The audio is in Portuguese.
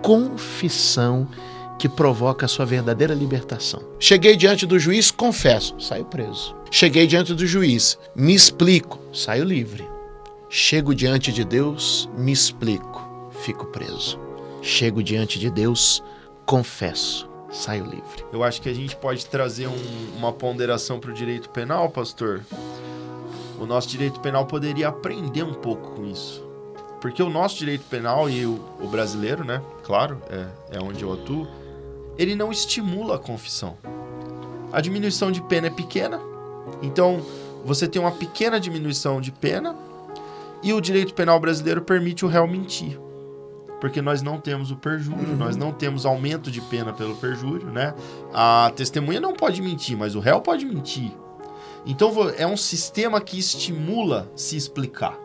confissão que provoca a sua verdadeira libertação. Cheguei diante do juiz, confesso, saio preso. Cheguei diante do juiz, me explico, saio livre. Chego diante de Deus, me explico, fico preso. Chego diante de Deus, confesso, saio livre. Eu acho que a gente pode trazer um, uma ponderação para o direito penal, pastor. O nosso direito penal poderia aprender um pouco com isso. Porque o nosso direito penal e o, o brasileiro, né? Claro, é, é onde eu atuo ele não estimula a confissão. A diminuição de pena é pequena, então você tem uma pequena diminuição de pena e o direito penal brasileiro permite o réu mentir. Porque nós não temos o perjúrio, uhum. nós não temos aumento de pena pelo perjúrio, né? A testemunha não pode mentir, mas o réu pode mentir. Então é um sistema que estimula se explicar.